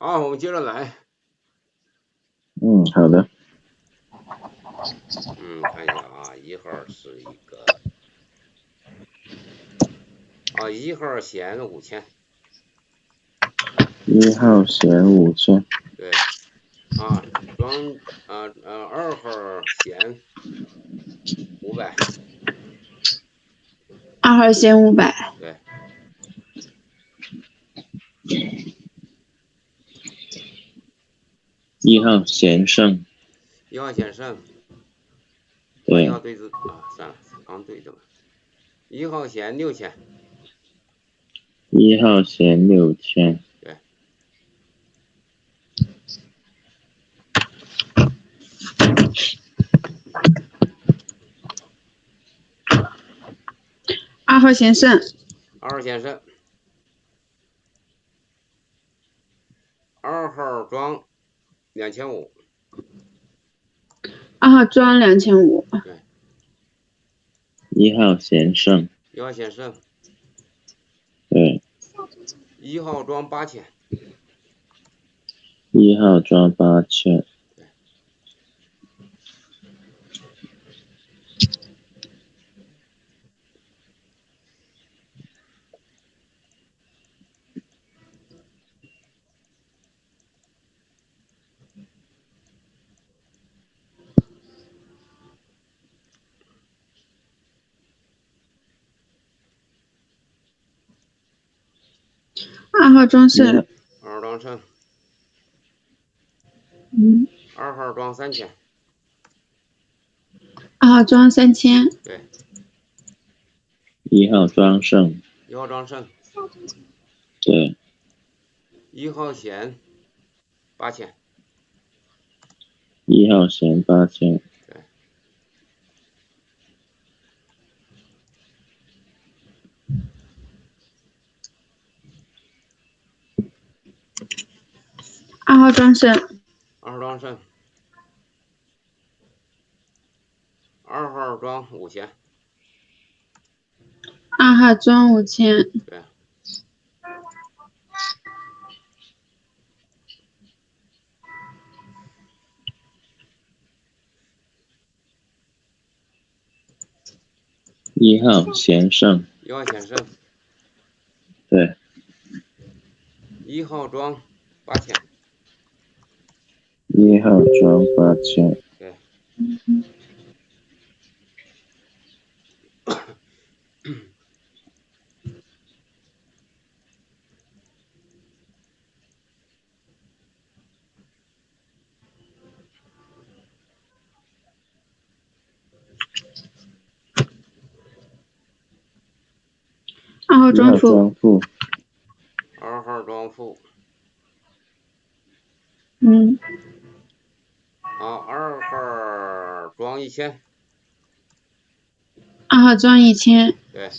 好，我们接着来。嗯，好的。嗯，看一下啊，一号是一个啊，一号险五千。一号险五千。对。啊，装啊呃二号险五百。二号险五百。对。一号先生。一号先生。对。一号对子啊，算了，刚对的嘛。一号险六千。一号险六千。对。二号先生。二号先生。二号庄两千五。二号庄两千五。对。一号先胜。一号先胜。对。一号装八千。一号装八千。二号庄胜。二号庄胜。嗯。二号装三千。二号装三千。对。一号庄胜。一号庄胜。对。一号险八千。一号险八千。对。二号庄胜。二号庄胜。二号庄五千。二号庄五千。对。一号险胜。一号险胜。对。一号庄八千。一号装八千。对。二号庄负。二号庄负。嗯。好，二号装一千。二号装一千。对。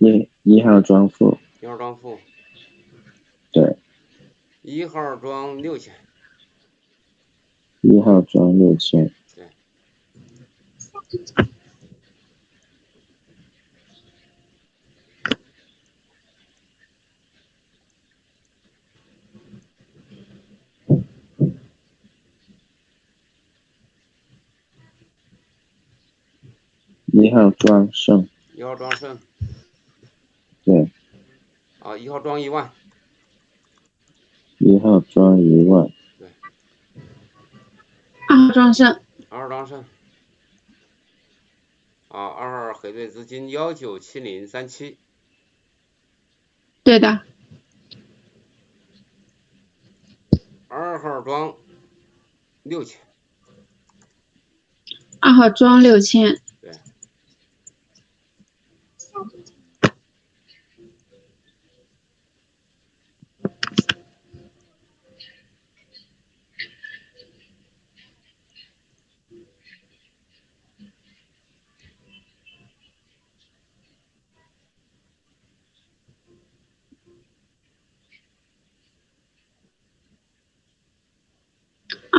一一号装负。一号装负。对。一号装六千。一号装六千。对。一号庄胜。一号庄胜。对。啊，一号庄一万。一号庄一万。对。二号庄胜。二号庄胜。啊，二号核对资金幺九七零三七。对的。二号庄六千。二号庄六千。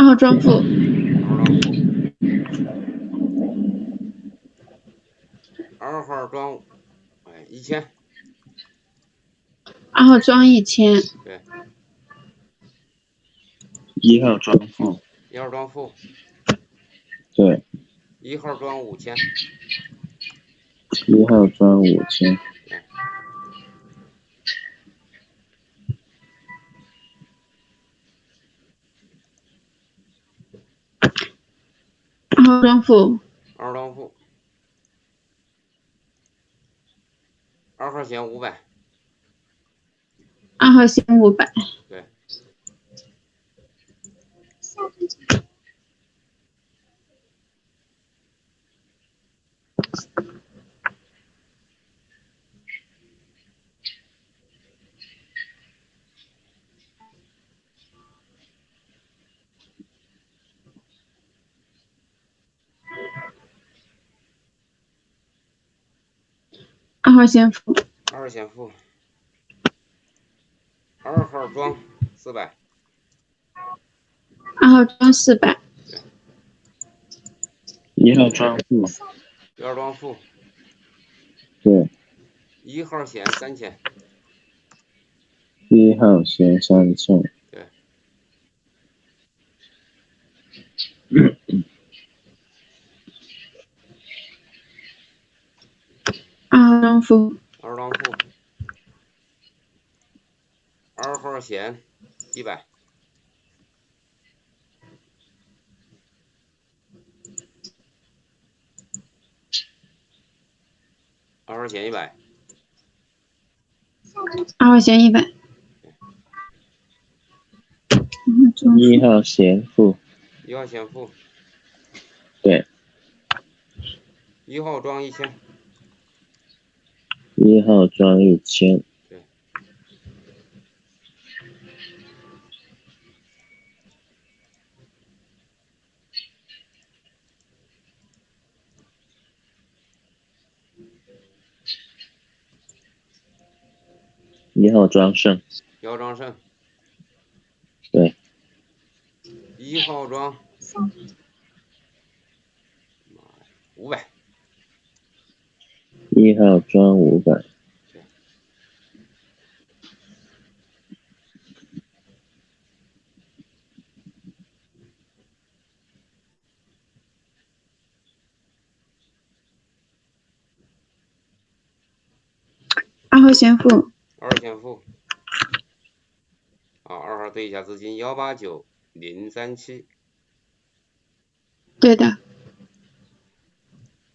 号庄负。二号装，哎，一千。二号装一千。对。一号装负，一号装负，对，一号装五千，一号装五千，号装负，二号装负，二号弦五百，二号弦五百，对，号先付，二号先付，二号装四百，二号装四百，一号装付，一号装付，对，一号险三千，一号险三千，二号装负，二号装负，二号弦一百，二号弦一百，二号弦一百，一号弦负，一号弦负，对，一号装一千，一号装一千，一号装胜，一号装胜，对，一号装。五百，一号装五百，二号先付，二号先付，啊，二号对一下资金幺八九零三七，对的，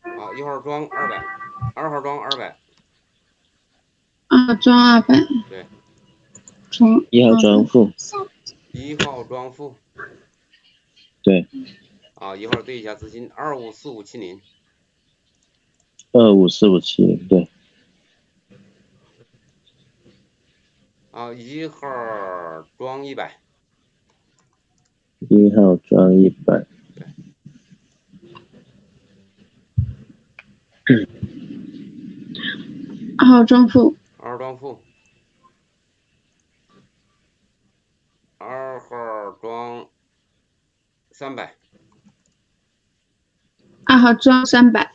啊，一号装二百，二号装二百，二号装二百，对，装一号装负，一号装负，对，啊，一号对一下资金二五四五七零，二五四五七零，对，啊，一号装一百，一号装一百，二 号装负，二号装负，二号装三百，二号装三百，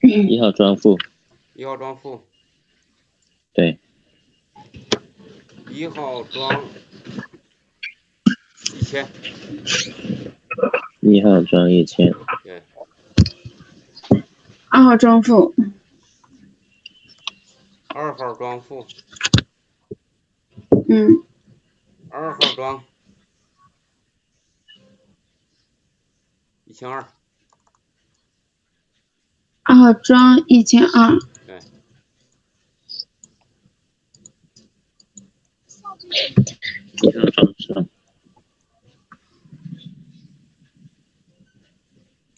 一号装负，一号装负，对，一号装一千，一号装一千，对，二号装负，二号装负，嗯，二号装。一千二，二号装一千二，对，一号装胜，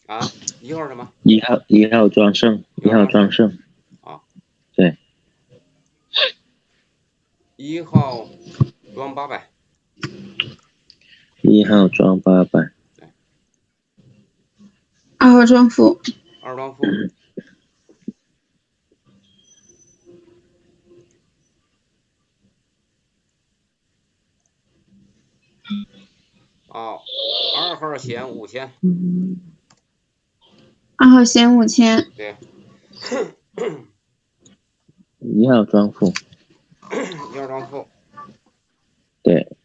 啊，一号什么？一号一号装胜，一号装胜，一号装八百，一号装八百，二号装负，二号装付。啊，二号险五千，二号险五千，对，一号装付，一号装付，对，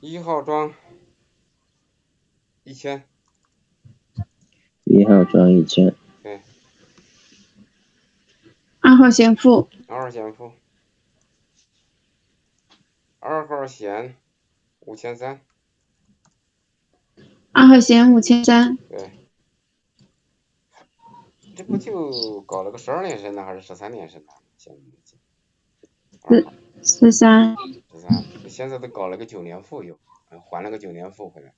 一号装一千，一号装一千，对，二号险付，二号险付，二号险五千三，二号险五千三，对，这不就搞了个十二连胜呢，还是十三连胜呢？现二号十三，十三，现在都搞了个九连负又，呃还了个九连负回来。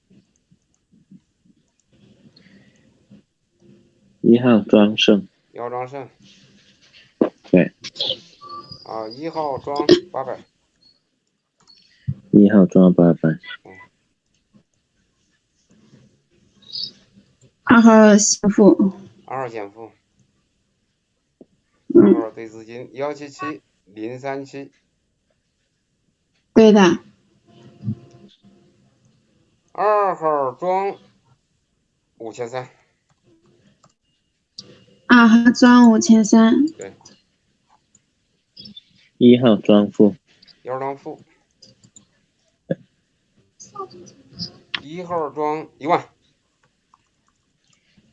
一号庄胜，一号庄胜，对，啊，一号庄八百，一号庄八百，二号先付，二号减负，二嗯，号对资金幺七七零三七，对的，二号装五千三，二号装五千三，对，一号装付，一号庄负，一号装一万，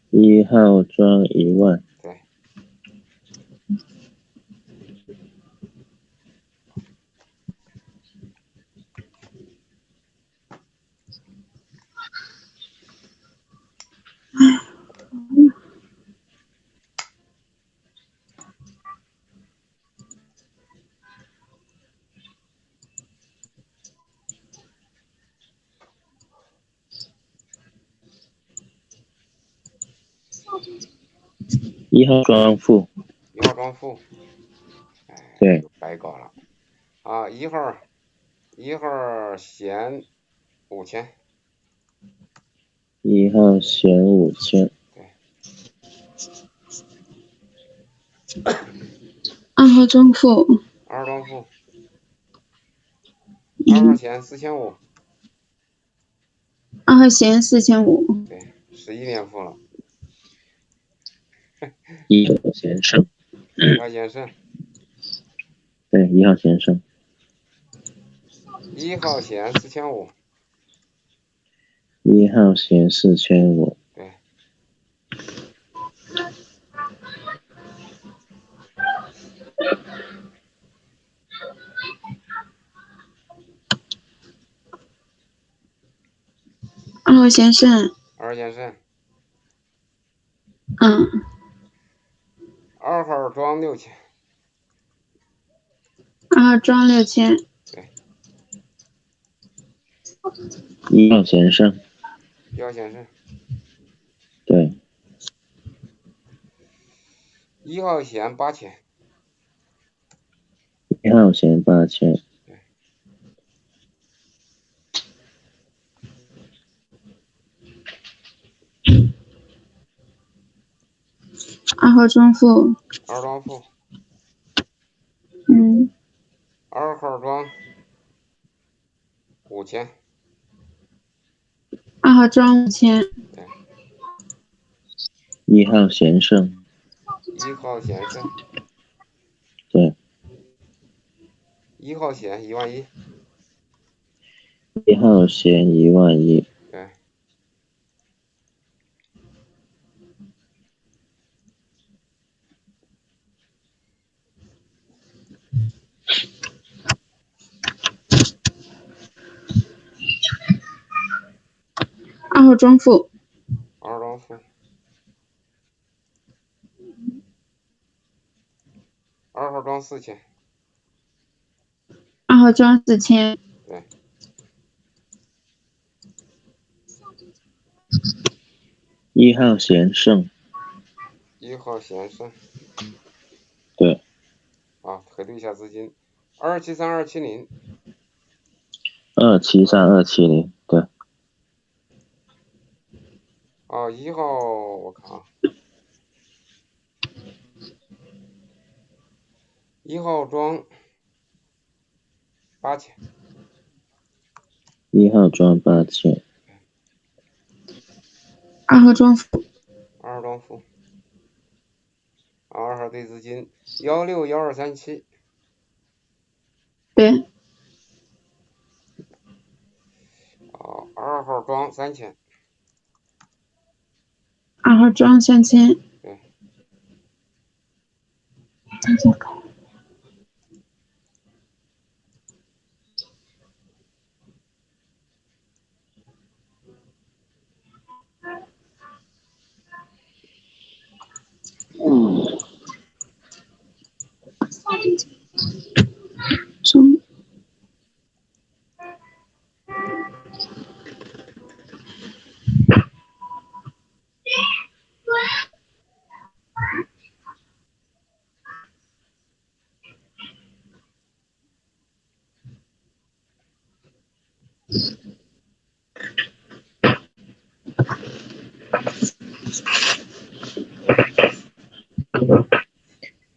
一号装一万，对，一号庄付，一号庄负，哎，对，白搞了，啊，一号一号闲五千，一号险五千，对。二号庄付，二号庄负，二号嗯，闲四千五，二号险四千五，对，十一连付了，一号先生，一号先生，对，一号先生，一号险四千五，一号险四千五，对，二号先生，二号先生，嗯，二号装六千，二号装六千，一号先生，一号先生，对，一号险八千，一号险八千，二号庄付，二庄负，嗯，二号庄五千，二号庄五千，对一号险胜，一号险胜，对，一号险一万一，一号险一万一，对，二号庄付，二号庄负，二号庄四千，二号庄四千，对，一号贤胜，一号贤胜，对，啊，核对一下资金，二七三二七零，二七三二七零，对，啊，一号我看啊，一号庄八千，一号庄八千，二号庄负，二号庄负，二号对资金幺六幺二三七，对，啊，二号庄三千，二号装三千，嗯，三千可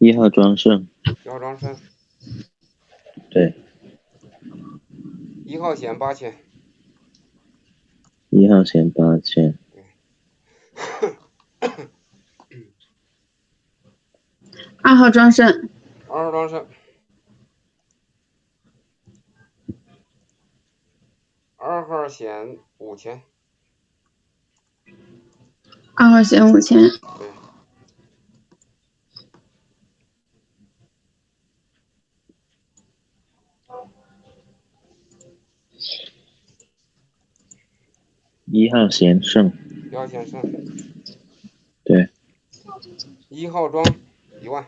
一号庄胜，一号庄胜，对，一号险八千，一号险八千，二号装胜，二号装胜，二号险五千，二号险五千，对，一号险胜，一号险胜，对，一号装一万，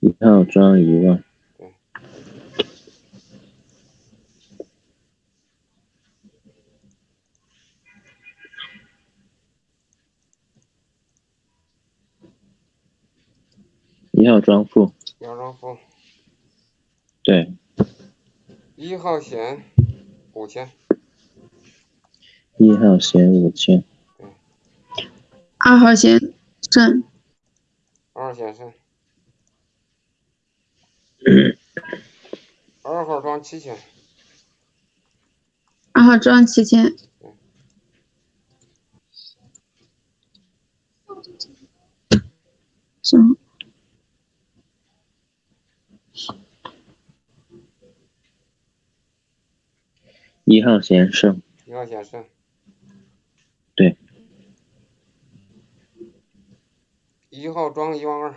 一号装一万，一号装负，一号装负，对，一号险五千，一号险五千，二号险胜，二号险胜，二号装七千，二号装七千，中一号险胜，一号险胜，对，一号装一万二，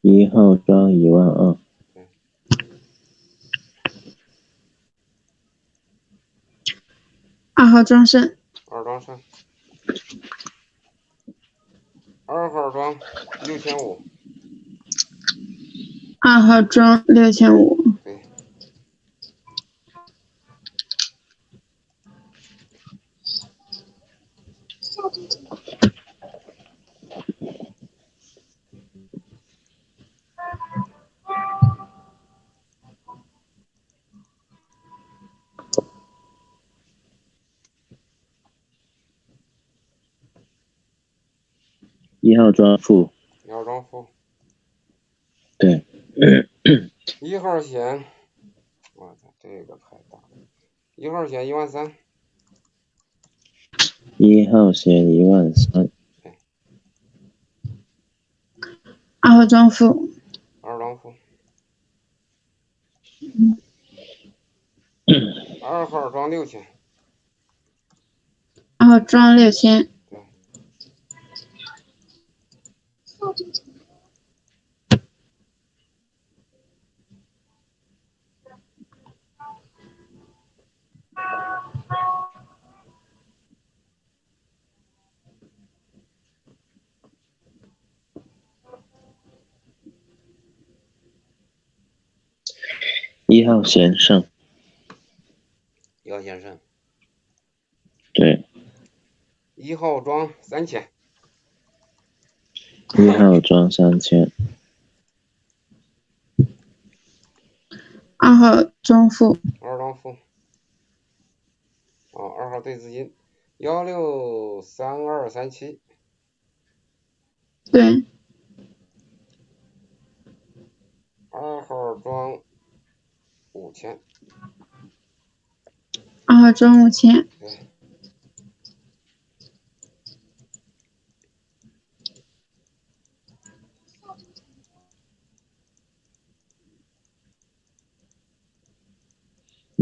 一号装一万二，二号庄胜，二庄胜，二号装六千五，二号装六千五，号庄负，一号庄负，对，一号险，我操，这个太大了，一号险一万三，一号险一万三，二号庄负，二庄负，二号装六千，二号装六千，一号先生，一号先生，对，一号庄三千，一号装三千，二号装负，二庄负，啊，哦，二号对资金。幺六三二三七，对，二号装五千，二号装五千，对，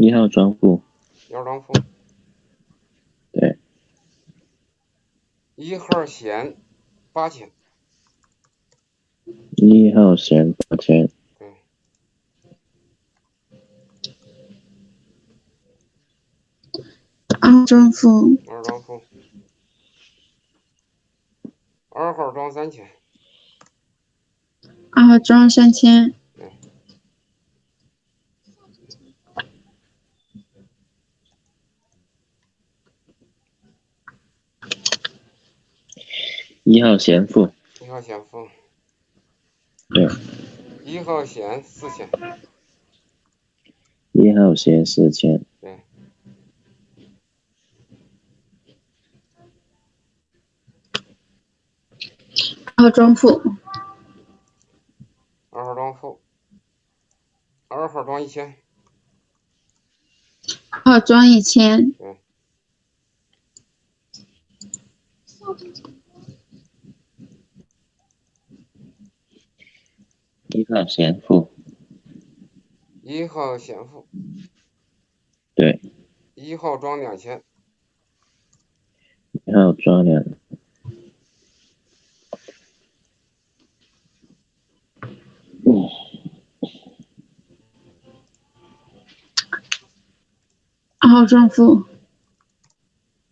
一号庄户，一号庄付，对，一号弦八千，一号线八千，对，二号庄付，二二号庄三千，二号庄三千，一号先付，一号先付，对，一号先四千，一号先四千，对，二号庄付，二号庄付，二号庄一千，二号庄一千，对，一号先付，一号先付，对，一号装两千，一号装两，嗯，二号装付，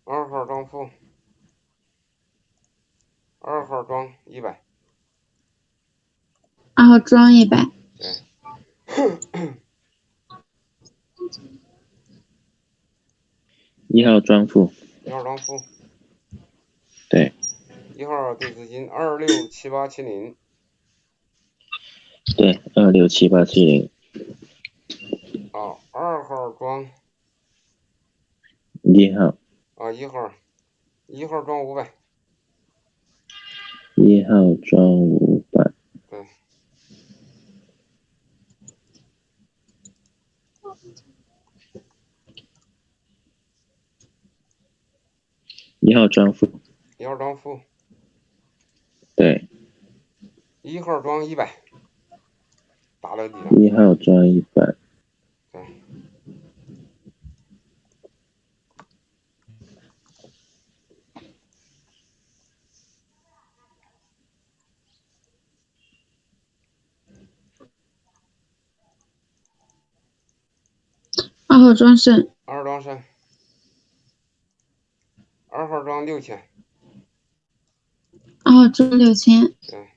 二号装付，二号装一百，二号装一百，对，一号装付，一号装付，对，一号对资金二六七八七零，对，二六七八七零，啊，二号装。一号，啊一号，一号装五百，一号装五百，对，一号庄付，一号庄付，对，一号庄一百，打了底了，一号庄一百，对，二号庄胜，二号庄深，二号装六千，二号庄六千，对，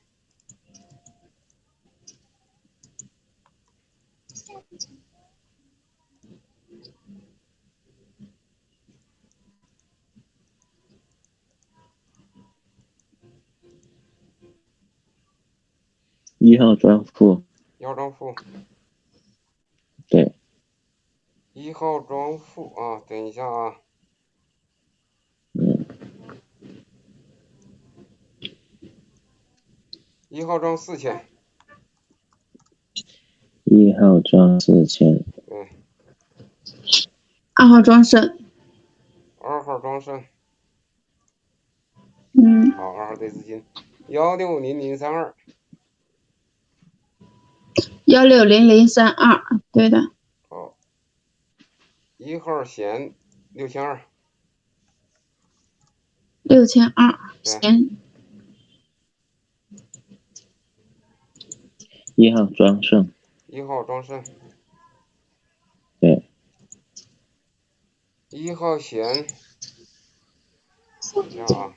一号装付，一号装付，对，一号装付啊，等一下啊，一号装四千，一号装四千，对，二号庄胜，二号庄深，嗯，好，二号对资金。幺六零零三二，幺六零零三二，对的，好，一号弦六千二，六千二，对一号庄胜，一号庄胜，对，一号闲，等一下啊，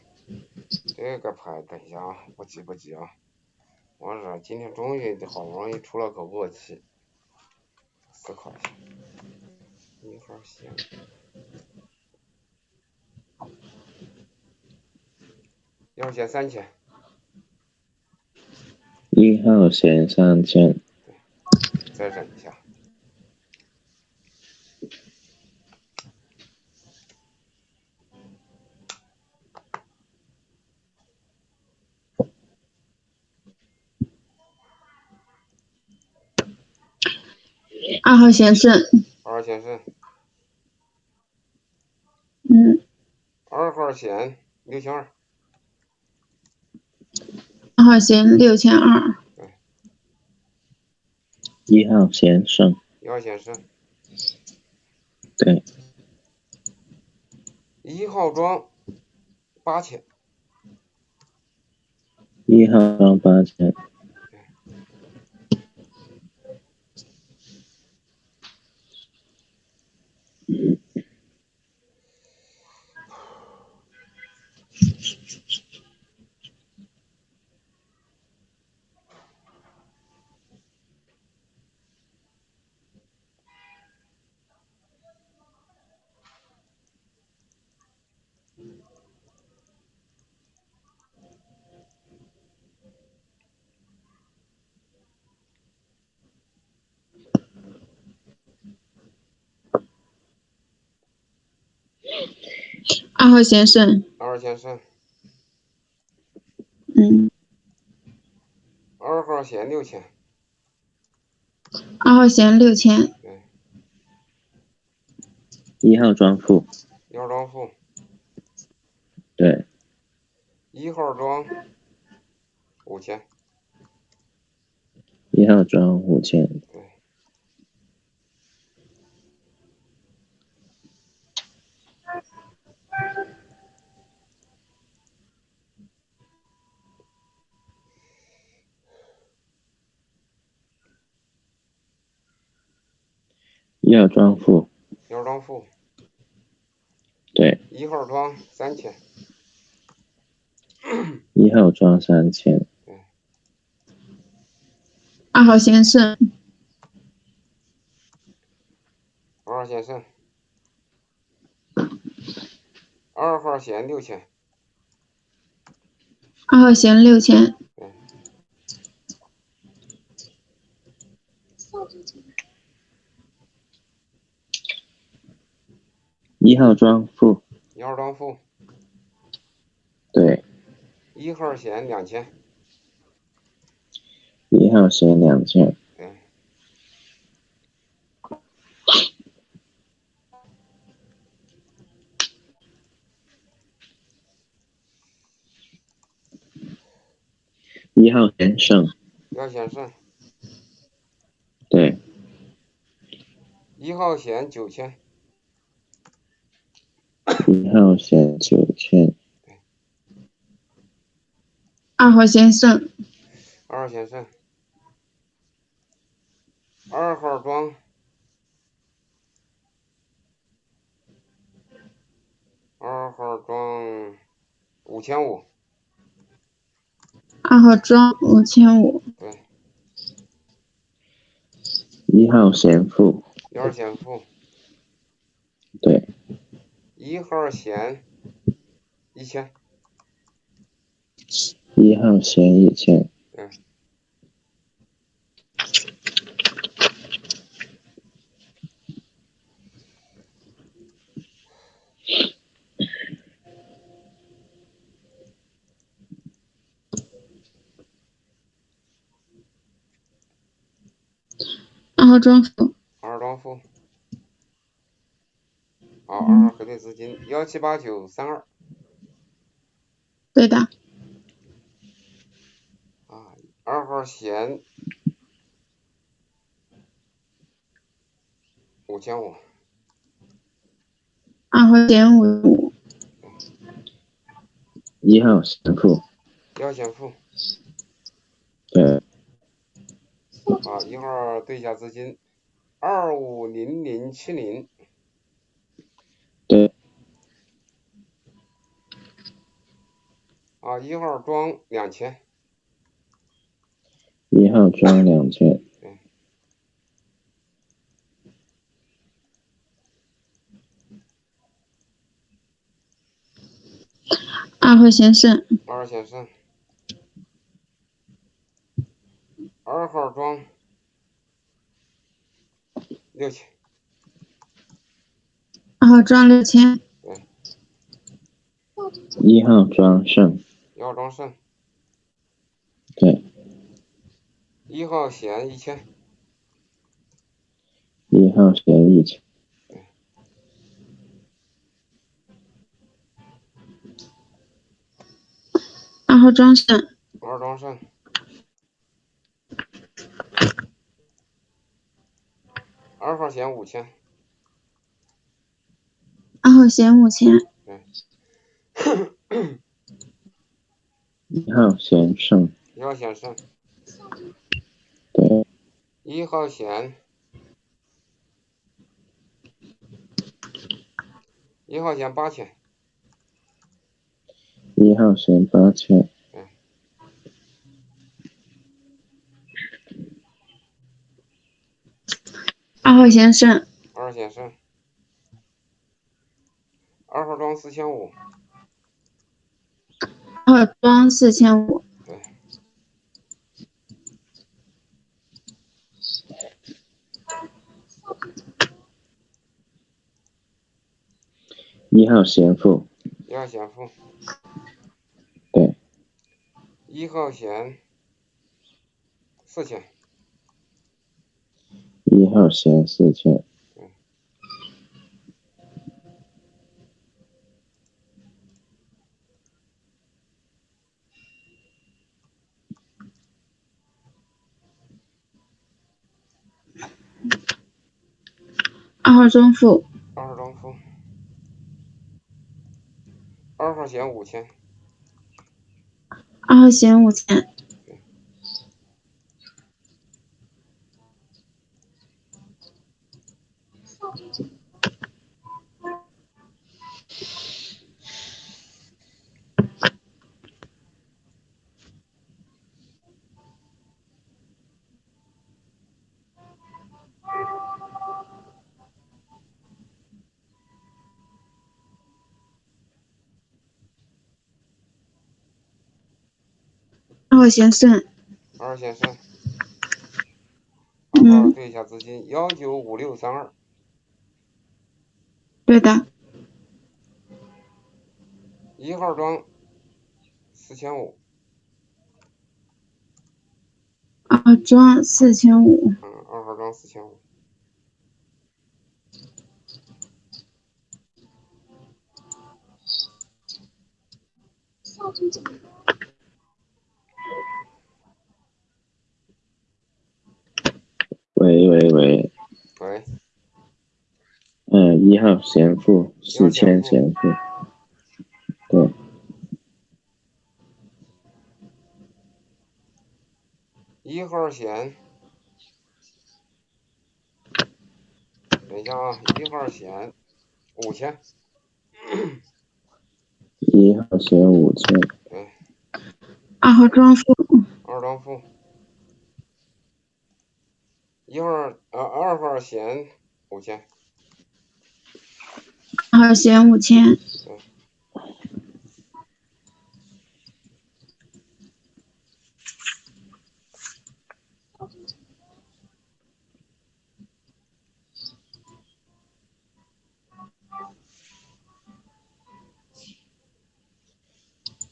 这个牌等一下啊，不急不急啊，我这今天终于好不容易出了口恶气，思考一下，一号闲，一号闲三千，一号线上线再忍一下。二号先生二号先生嗯。二号线六千二。号先六千二，一号先胜，一号先胜，对，一号装八千，一号装八千，二号先生，二号先生，嗯，二号线六千，二号线六千，对，一号庄负，一号庄负，对，一号装五千，一号装五千，对，一号庄负，一号庄负，对，一号装三千，一号庄三千，二号先生，二号先生，二号险六千，二号险六千，一号庄负，一号庄负，对，一号险两千，一号险两千，对，一号险胜，一号险胜，对，一号险九千，一号险九千，二号先胜，二号险胜，二号庄，二号庄五千五，二号庄五千五，对，一号险负，一号险负，对，一号线一千，一号线一千，嗯，二号庄负，二号庄负，好，二号核对资金幺七八九三二对的，啊，二号弦五千五，二号险五五，一号险负，一号险负，对，啊，一号对一下资金，二五零零七零，啊，一号装两千，一号装两千，二号先生，二号先生，二号装六千，二号装六千，一号庄胜，一号庄胜，对，一号险一千，一号嫌一千，二号庄胜，二号庄胜，二号险五千，二号险五千，一号先生，一号先生，对，一号线，一号线八千，一号线八千，二号先生，二号先生，二号装四千五，二号庄四千五，对，一号先付，一号先付，对，一号先四千，一号先四千，二号庄负，二号庄负，二号险五千，二号险五千，二号险胜，二号嗯。对一下资金幺九五六三二，对的，一号庄四千五，二号庄四千五，嗯，二号庄四千五，喂喂喂，喂，嗯，一号嫌负，四千嫌负，对，一号险，等一下啊，一号险五千，一号嫌五千，对，二号庄负，二庄负，一号呃二号险五千，二号险五千，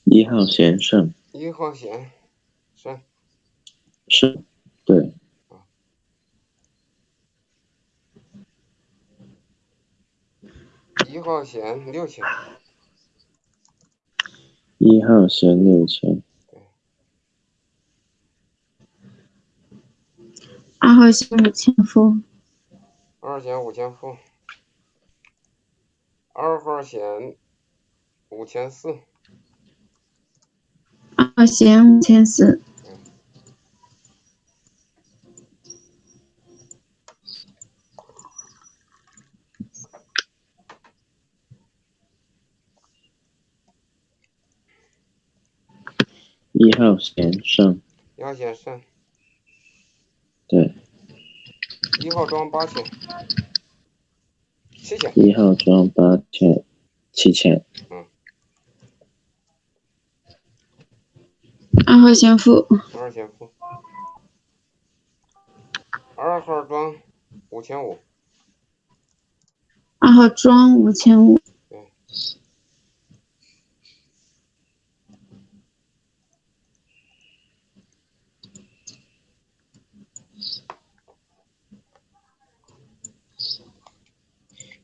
一号嫌胜，一号险胜，是，对，一号险六千，一号嫌六千，二号险五千伏，二号险五千伏，二号险五千四，二号险五千四，一号先生，一号先生，对，一号装八千，七千，一号装八千，七千，嗯。二号先付，二号先付，二号装五千五，二号装五千五，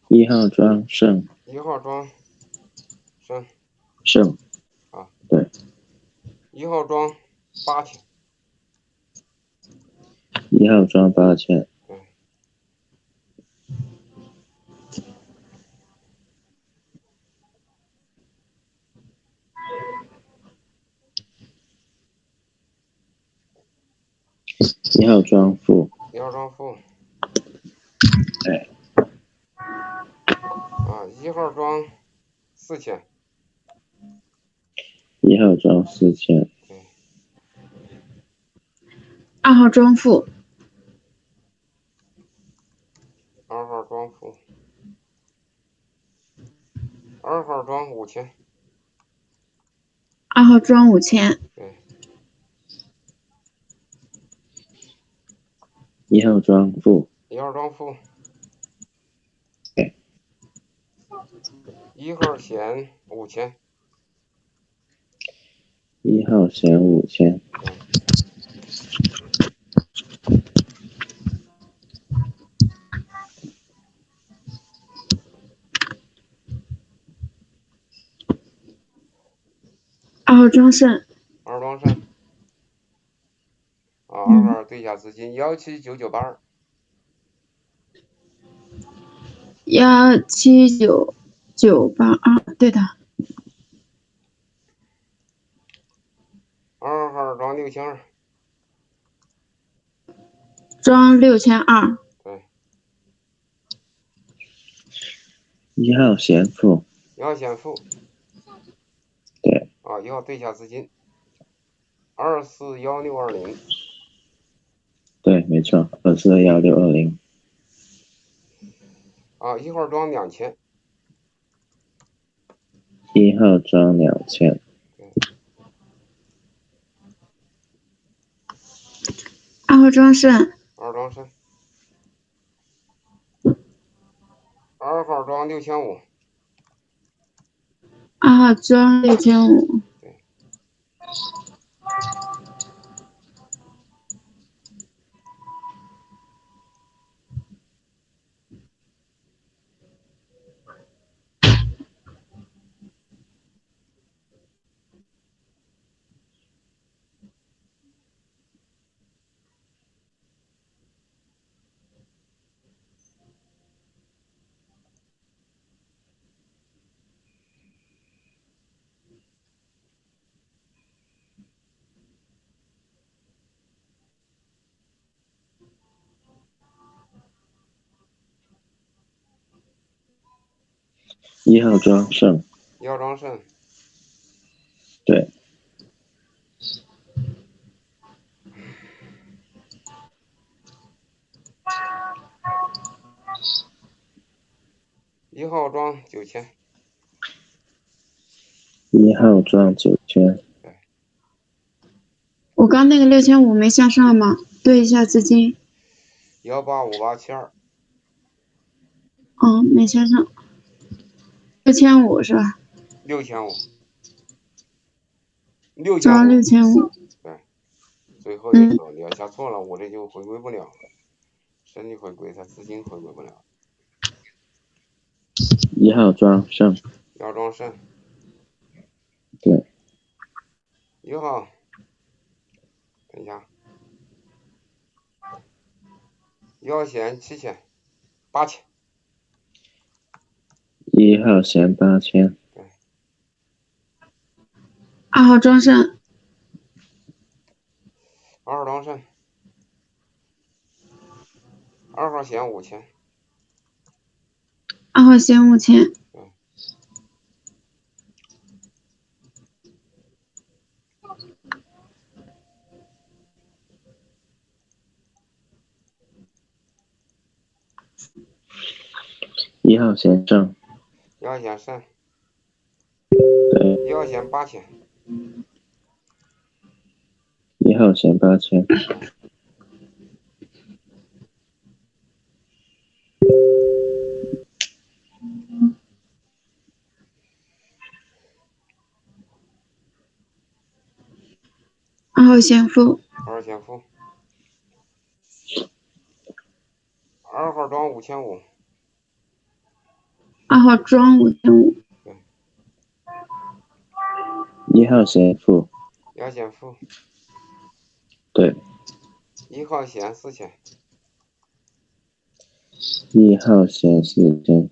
一号庄胜一号庄胜胜啊，对。一号庄八千，一号庄八千。一号庄负。一号庄负。对。啊，一号装四千，一号装四千。二号装负，二号装负，二号装五千，二号装五千，一号装负。一号装负一号闲五千，一号闲五千。二号庄胜，二庄胜。啊，二号对下资金幺七九九八二，幺七九九八二，对的，二号装六千二，装六千二，对，一号先付一号先付，对，啊，一号对下资金。二四幺六二零，对，没错，二四幺六二零。啊，一号装两千，一号装两千。二号庄胜，二庄胜，二号装六千五，二号装六千五，一号庄胜一号庄胜，对，一号庄九千，一号庄九千。我刚那个六千五没向上吗？对一下资金，幺八五八七二，哦，没向上，六千五是吧？六千五，六庄六千五，对，最后一个你要加错了，我这就回归不了了，身体回归，它资金回归不了。一号庄胜一号庄胜，对，一号，等一下，一号闲七千，八千，一号闲八千。二号庄胜，二号庄胜，二号闲五千，二号闲五千，一号闲胜一号闲胜，对，一号闲八千，一号闲八千。二号闲负，二号闲付，二号装五千五，二号庄五千五，一号贤富，要先付，对，一号闲四千，一号贤四千，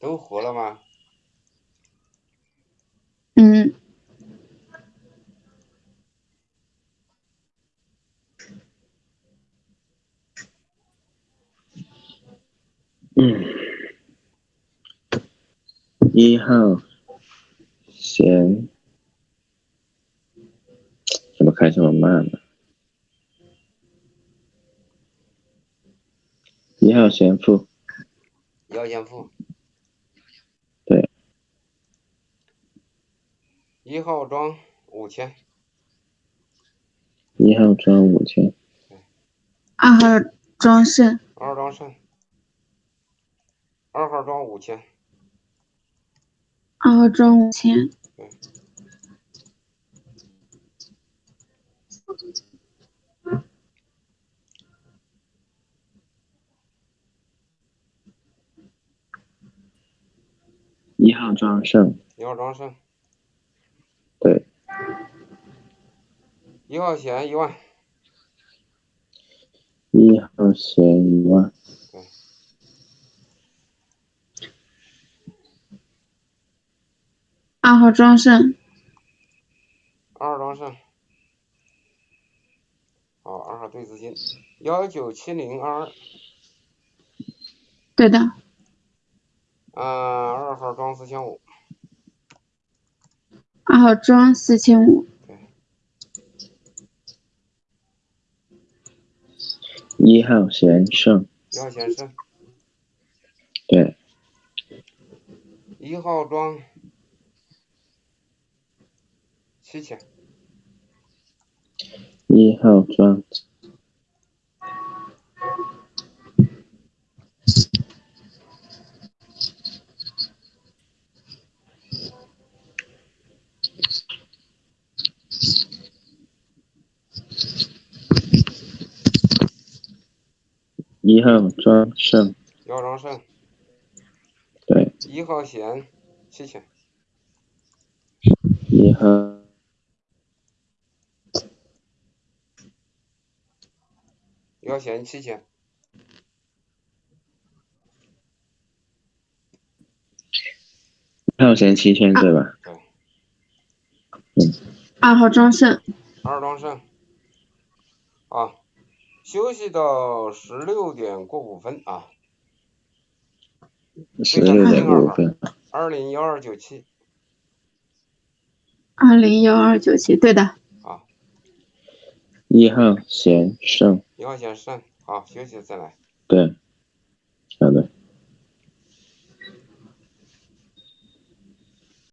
都活了吗？嗯，嗯，一号贤，怎么开这么慢呢？一号贤富，要先付。对。一号庄五千，一号庄五千，二号庄胜，二号庄胜，二号庄五千，二号庄五千，一号庄胜，一号庄胜，对，一号闲一万，一号贤一万，二号庄胜，二号庄胜。好，二号对资金，幺九七零二。二，对的，嗯，二号庄四千五，二号庄四千五，一号贤胜，一号闲胜，对，一号庄七千，一号庄一号庄胜，一号庄胜，对，一号线七千，一号一号闲七千，一号贤七千对吧？二号庄胜，二号庄胜，啊，休息到十六点过五分啊，十六点五分，二零幺二九七。二零幺二九七，对的，啊，一号先上，一号先上，好，休息再来。对，